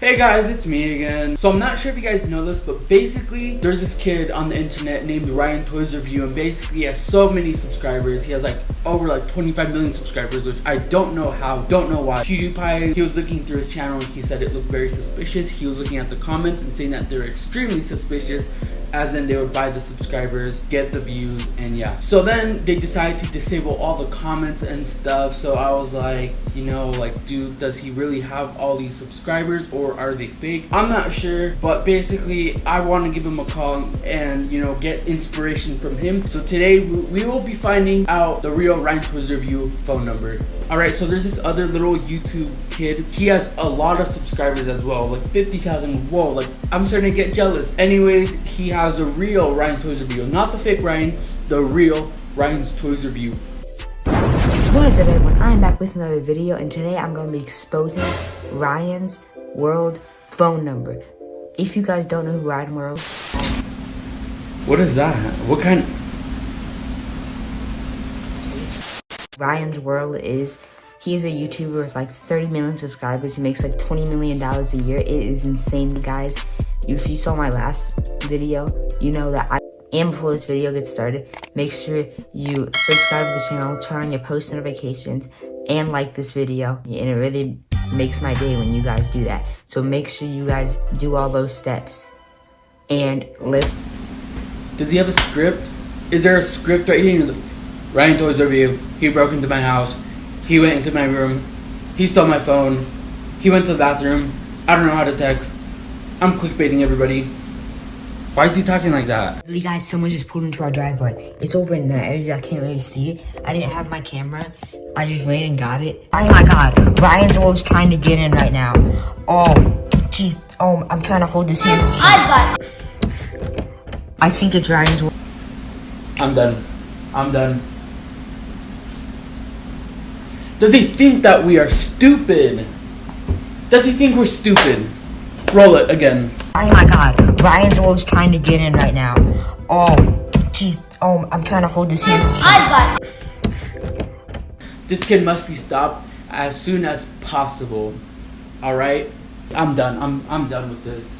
Hey guys, it's me again. So I'm not sure if you guys know this, but basically there's this kid on the internet named Ryan Toys Review and basically he has so many subscribers. He has like over like 25 million subscribers, which I don't know how, don't know why. PewDiePie, he was looking through his channel and he said it looked very suspicious. He was looking at the comments and saying that they're extremely suspicious as in they would buy the subscribers, get the views, and yeah. So then they decided to disable all the comments and stuff. So I was like, you know, like, dude, does he really have all these subscribers or are they fake? I'm not sure, but basically, I want to give him a call and, you know, get inspiration from him. So today, we will be finding out the real Ryan Toys Review phone number. Alright, so there's this other little YouTube kid. He has a lot of subscribers as well, like 50,000. Whoa, like, I'm starting to get jealous. Anyways, he has a real Ryan's Toys Review, not the fake Ryan, the real Ryan's Toys Review. What is up everyone, I am back with another video and today I'm going to be exposing Ryan's World phone number. If you guys don't know who Ryan World... What is that? What kind... Ryan's World is... He is a YouTuber with like 30 million subscribers. He makes like $20 million a year. It is insane, guys. If you saw my last video, you know that I... And before this video gets started, make sure you subscribe to the channel, turn on your post notifications, and like this video. And it really makes my day when you guys do that. So make sure you guys do all those steps. And let's... Does he have a script? Is there a script right here? Ryan Toys Review. He broke into my house. He went into my room. He stole my phone. He went to the bathroom. I don't know how to text. I'm clickbaiting everybody. Why is he talking like that? You guys, someone just pulled into our driveway. It's over in that area. I can't really see it. I didn't have my camera. I just ran and got it. Oh my god. Ryan's always trying to get in right now. Oh, jeez. Oh, I'm trying to hold this in. I think it's Ryan's I'm done. I'm done. Does he think that we are stupid? Does he think we're stupid? Roll it again. Oh my god. Ryan's always trying to get in right now. Oh, jeez. Oh, I'm trying to hold this in. This kid must be stopped as soon as possible. Alright? I'm done. I'm I'm done with this.